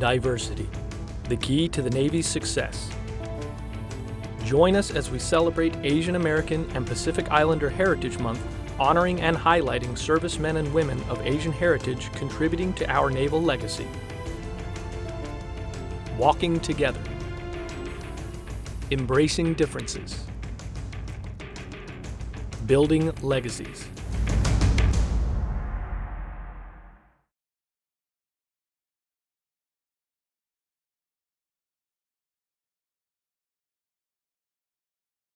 Diversity, the key to the Navy's success. Join us as we celebrate Asian American and Pacific Islander Heritage Month, honoring and highlighting servicemen and women of Asian heritage contributing to our naval legacy. Walking together. Embracing differences. Building legacies.